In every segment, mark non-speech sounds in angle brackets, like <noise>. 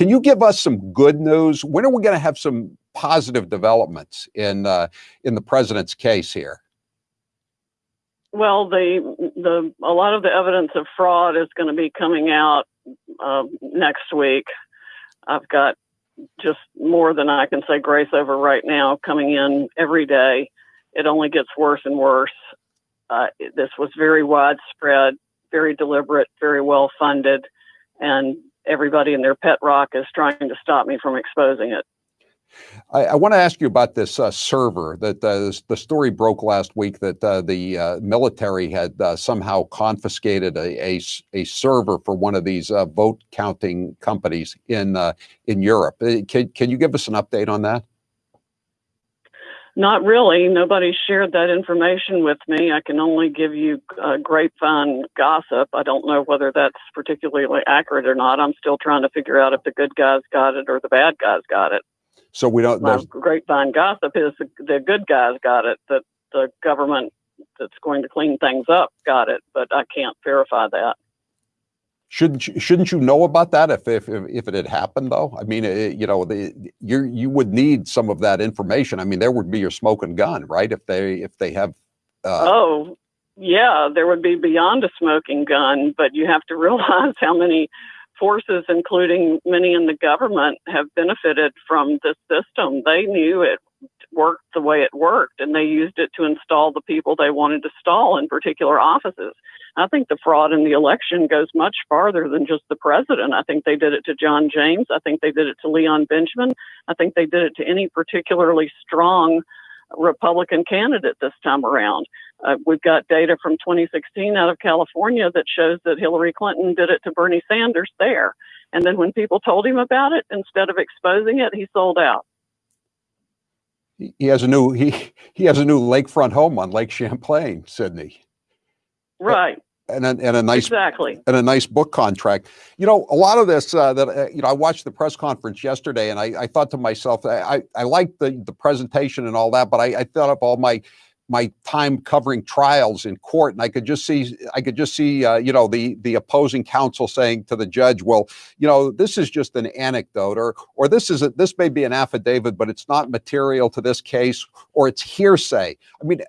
can you give us some good news? When are we going to have some positive developments in uh, in the president's case here? Well, the the a lot of the evidence of fraud is going to be coming out uh, next week. I've got just more than I can say grace over right now coming in every day. It only gets worse and worse. Uh, this was very widespread, very deliberate, very well funded, and everybody in their pet rock is trying to stop me from exposing it. I, I want to ask you about this uh, server that uh, the story broke last week that uh, the uh, military had uh, somehow confiscated a, a, a, server for one of these uh, vote counting companies in in Europe. Can, can you give us an update on that? Not really. Nobody shared that information with me. I can only give you uh, grapevine gossip. I don't know whether that's particularly accurate or not. I'm still trying to figure out if the good guys got it or the bad guys got it. So we don't. My grapevine gossip is the, the good guys got it. That the government that's going to clean things up got it, but I can't verify that. Shouldn't you, shouldn't you know about that if if if it had happened though? I mean, it, you know, the, you you would need some of that information. I mean, there would be your smoking gun, right? If they if they have. Uh, oh, yeah, there would be beyond a smoking gun, but you have to <laughs> realize how many forces, including many in the government, have benefited from this system. They knew it worked the way it worked, and they used it to install the people they wanted to stall in particular offices. I think the fraud in the election goes much farther than just the president. I think they did it to John James. I think they did it to Leon Benjamin. I think they did it to any particularly strong Republican candidate this time around. Uh, we've got data from 2016 out of California that shows that Hillary Clinton did it to Bernie Sanders there. And then when people told him about it, instead of exposing it, he sold out. He has a new he he has a new lakefront home on Lake Champlain, Sidney. Right. And a, and a nice exactly and a nice book contract. You know, a lot of this uh, that uh, you know, I watched the press conference yesterday, and I, I thought to myself, I I, I liked the the presentation and all that, but I, I thought of all my my time covering trials in court, and I could just see I could just see uh, you know the the opposing counsel saying to the judge, "Well, you know, this is just an anecdote, or or this is a, this may be an affidavit, but it's not material to this case, or it's hearsay." I mean,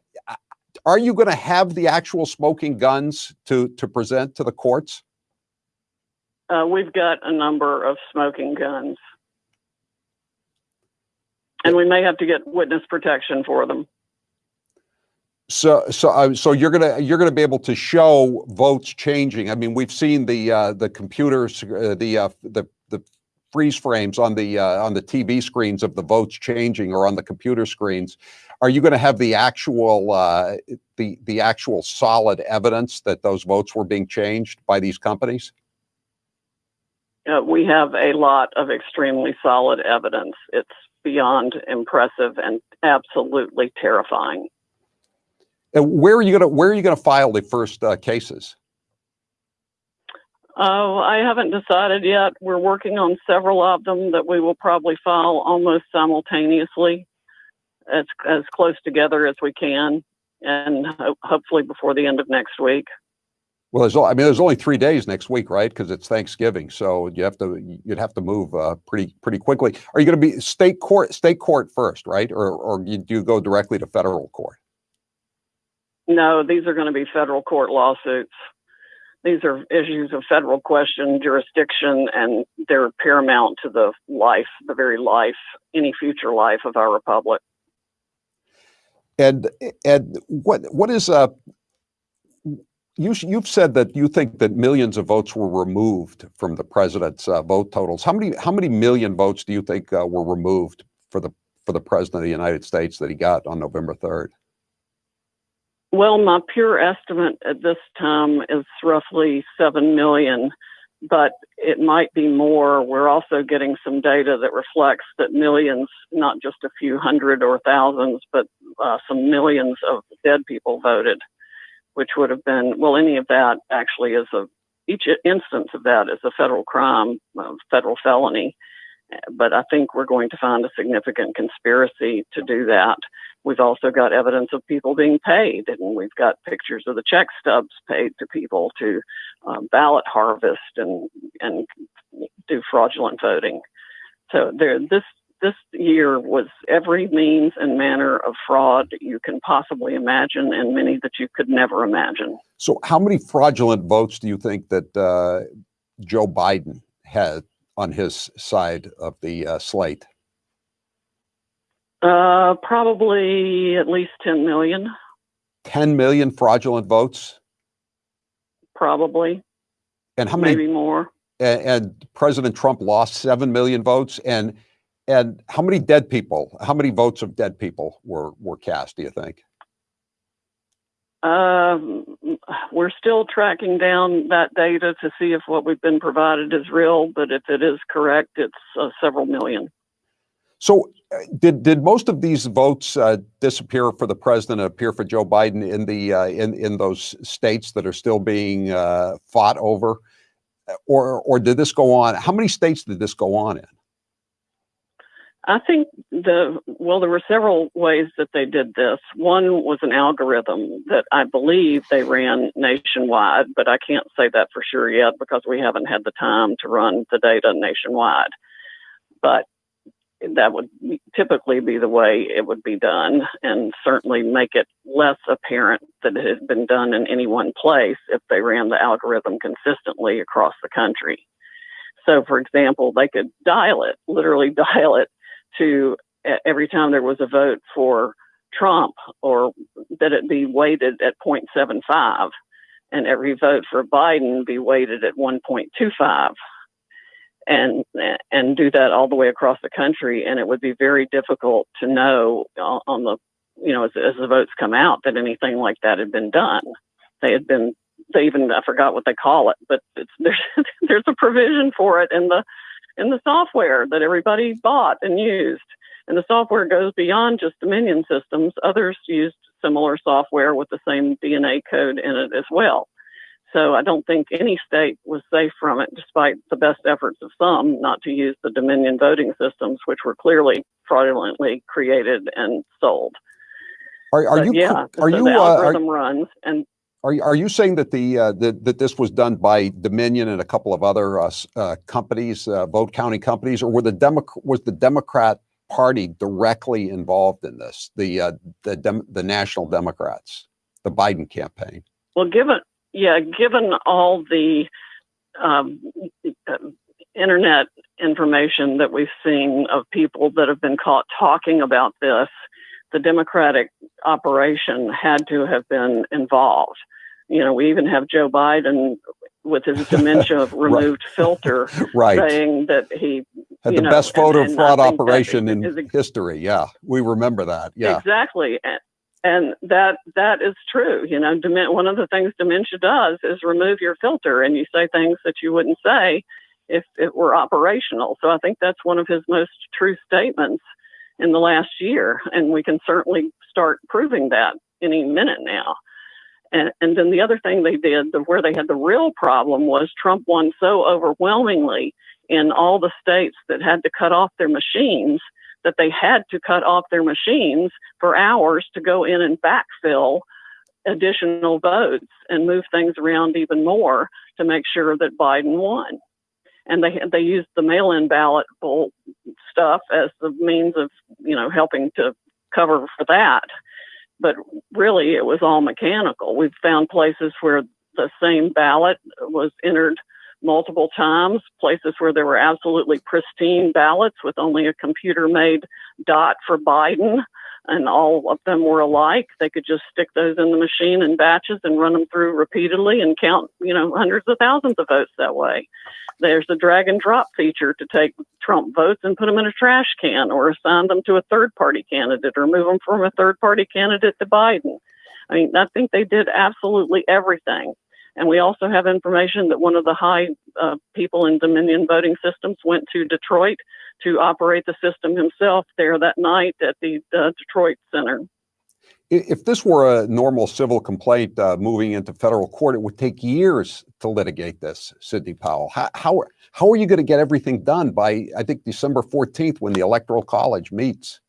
are you going to have the actual smoking guns to to present to the courts? Uh, we've got a number of smoking guns, and we may have to get witness protection for them. So, so, uh, so you're gonna you're gonna be able to show votes changing. I mean, we've seen the uh, the computers, uh, the uh, the the freeze frames on the uh, on the TV screens of the votes changing, or on the computer screens. Are you going to have the actual uh, the the actual solid evidence that those votes were being changed by these companies? we have a lot of extremely solid evidence. It's beyond impressive and absolutely terrifying. And where are you going to where are you going to file the first uh, cases? Oh, I haven't decided yet. We're working on several of them that we will probably file almost simultaneously, as as close together as we can, and ho hopefully before the end of next week. Well, there's, I mean, there's only three days next week, right? Because it's Thanksgiving, so you have to you'd have to move uh, pretty pretty quickly. Are you going to be state court state court first, right, or or do you go directly to federal court? No, these are going to be federal court lawsuits. These are issues of federal question, jurisdiction, and they're paramount to the life, the very life, any future life of our republic. And and what what is uh you you've said that you think that millions of votes were removed from the president's uh, vote totals. How many how many million votes do you think uh, were removed for the for the president of the United States that he got on November third? Well, my pure estimate at this time is roughly 7 million, but it might be more. We're also getting some data that reflects that millions, not just a few hundred or thousands, but uh, some millions of dead people voted, which would have been, well, any of that actually is a, each instance of that is a federal crime, a federal felony. But I think we're going to find a significant conspiracy to do that. We've also got evidence of people being paid, and we've got pictures of the check stubs paid to people to um, ballot harvest and and do fraudulent voting. So there, this this year was every means and manner of fraud you can possibly imagine, and many that you could never imagine. So, how many fraudulent votes do you think that uh, Joe Biden had on his side of the uh, slate? Uh, probably at least 10 million. 10 million fraudulent votes? Probably. And how many? Maybe more. And, and President Trump lost 7 million votes. And and how many dead people, how many votes of dead people were, were cast, do you think? Um, we're still tracking down that data to see if what we've been provided is real, but if it is correct, it's uh, several million. So, uh, did did most of these votes uh, disappear for the president, appear for Joe Biden in the uh, in in those states that are still being fought over, or or did this go on? How many states did this go on in? I think the well, there were several ways that they did this. One was an algorithm that I believe they ran nationwide, but I can't say that for sure yet because we haven't had the time to run the data nationwide. But that would typically be the way it would be done, and certainly make it less apparent that it had been done in any one place if they ran the algorithm consistently across the country. So, for example, they could dial it, literally <laughs> dial it to every time there was a vote for Trump or that it be weighted at 0.75 and every vote for Biden be weighted at 1.25 and and do that all the way across the country. And it would be very difficult to know on the you know as, as the votes come out that anything like that had been done. They had been they even I forgot what they call it but it's <laughs> there's there's a provision for it in the in the software that everybody bought and used. And the software goes beyond just Dominion systems. Others used similar software with the same DNA code in it as well. So I don't think any state was safe from it, despite the best efforts of some not to use the Dominion voting systems, which were clearly fraudulently created and sold. Are, are you? Yeah, are so you? The uh, algorithm runs, and are you, are you saying that the uh, that, that this was done by Dominion and a couple of other uh, uh, companies, uh, vote counting companies, or were the Demo- was the Democrat Party directly involved in this? The uh, the Dem- the National Democrats, the Biden campaign. Well, given yeah, given all the um, internet information that we've seen of people that have been caught talking about this, the Democratic operation had to have been involved. You know, we even have Joe Biden with his <laughs> dementia removed right. filter <laughs> right. saying that he had the know, best voter fraud operation in is, history. Yeah, we remember that. Yeah, exactly. And, and that that is true. You know, one of the things dementia does is remove your filter, and you say things that you wouldn't say if it were operational. So I think that's one of his most true statements in the last year, and we can certainly start proving that any minute now. And, and then the other thing they did, the, where they had the real problem, was Trump won so overwhelmingly in all the states that had to cut off their machines that they had to cut off their machines for hours to go in and backfill additional votes and move things around even more to make sure that Biden won. And they had they used the mail-in ballot stuff as the means of you know helping to cover for that but really it was all mechanical. We've found places where the same ballot was entered multiple times, places where there were absolutely pristine ballots with only a computer made dot for Biden and all of them were alike. They could just stick those in the machine in batches and run them through repeatedly and count, you know, hundreds of thousands of votes that way. There's a drag and drop feature to take Trump votes and put them in a trash can or assign them to a third party candidate or move them from a third party candidate to Biden. I mean, I think they did absolutely everything. And we also have information that one of the high uh, people in Dominion voting systems went to Detroit to operate the system himself there that night at the uh, Detroit Center. If this were a normal civil complaint uh, moving into federal court, it would take years to litigate this, Sidney Powell. How, how, how are you going to get everything done by, I think, December 14th when the Electoral College meets?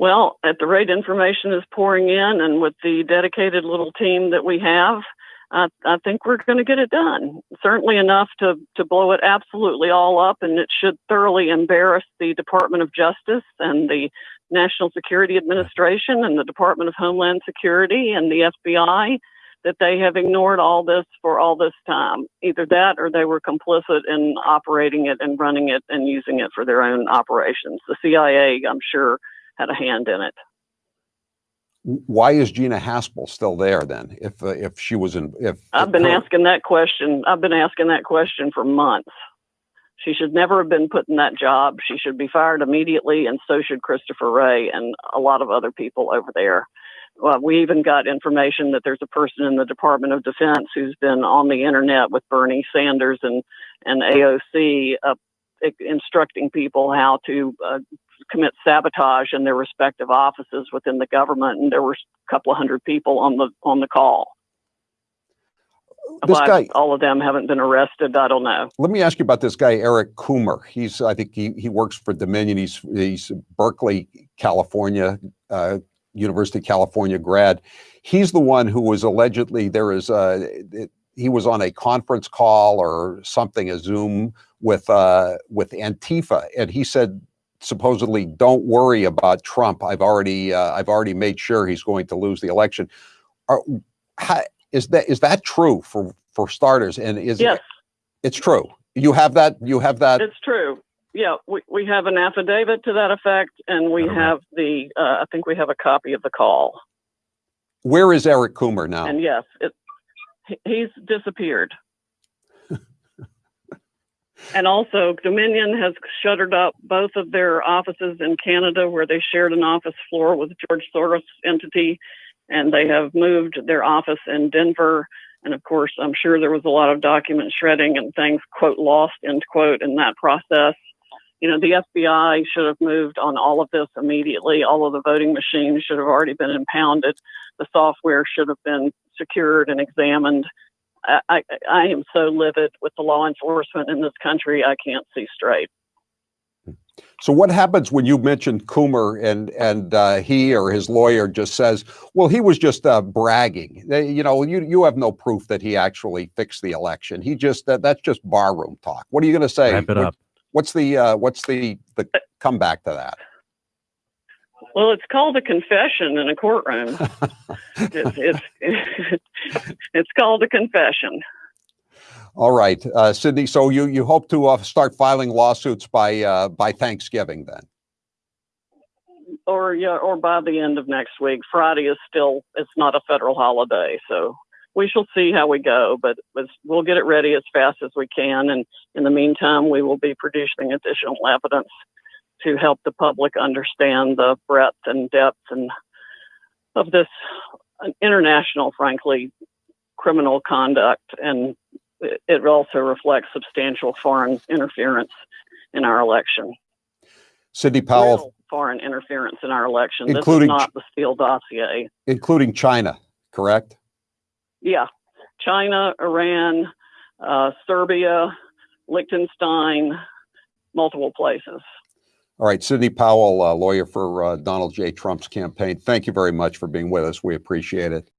Well, at the rate information is pouring in, and with the dedicated little team that we have, I, I think we're going to get it done. Certainly enough to to blow it absolutely all up, and it should thoroughly embarrass the Department of Justice and the National Security Administration and the Department of Homeland Security and the FBI that they have ignored all this for all this time. Either that, or they were complicit in operating it and running it and using it for their own operations. The CIA, I'm sure had a hand in it. Why is Gina Haspel still there then? If uh, if she was in, if I've been her- asking that question. I've been asking that question for months. She should never have been put in that job. She should be fired immediately, and so should Christopher Wray and a lot of other people over there. Well, we even got information that there's a person in the Department of Defense who's been on the internet with Bernie Sanders and and AOC uh, instructing people how to uh, commit sabotage in their respective offices within the government, and there were a couple of hundred people on the on the call. this Why guy, all of them haven't been arrested, I don't know. let me ask you about this guy, Eric Coomer. He's, I think he, he works for Dominion. He's, he's Berkeley, California, uh, University of California grad. He's the one who was allegedly, there is a, it, he was on a conference call or something, a Zoom with, uh, with Antifa. And he said, supposedly, don't worry about Trump. I've already, uh, I've already made sure he's going to lose the election. Are, how, is that, is that true for, for starters? And is Yes, it's true. You have that. You have that. it's true. Yeah, we, we have an affidavit to that effect, and we have the, uh, I think we have a copy of the call. Where is Eric Coomer now? And yes, it, he's disappeared. And also, Dominion has shuttered up both of their offices in Canada, where they shared an office floor with George Soros entity, and they have moved their office in Denver. And of course, I'm sure there was a lot of document shredding and things, quote, lost, end quote, in that process. You know, the FBI should have moved on all of this immediately. All of the voting machines should have already been impounded. The software should have been secured and examined. I, I, I am so livid with the law enforcement in this country, I can't see straight. so what happens when you mention Coomer and and uh, he or his lawyer just says, "Well, he was just uh, bragging." They- you know, you you have no proof that he actually fixed the election. He just that, that's just barroom talk. What are you going to say? Wrap it What- up. What's the uh, what's the the comeback to that? Well, it's called a confession in a courtroom. <laughs> it's, it's, it's called a confession. All right, uh, Sidney. So you you hope to uh, start filing lawsuits by uh, by Thanksgiving then? or yeah, or by the end of next week. Friday is still it's not a federal holiday, so we shall see how we go. But we'll get it ready as fast as we can, and in the meantime, we will be producing additional evidence to help the public understand the breadth and depth and of this international, frankly, criminal conduct, and it also reflects substantial foreign interference in our election Sidney Powell, real foreign interference in our election. Including this is not the Steele dossier. including China, correct? Yeah, China, Iran, uh, Serbia, Liechtenstein, multiple places. All right, Sidney Powell, uh, lawyer for uh, Donald J. Trump's campaign. Thank you very much for being with us. We appreciate it.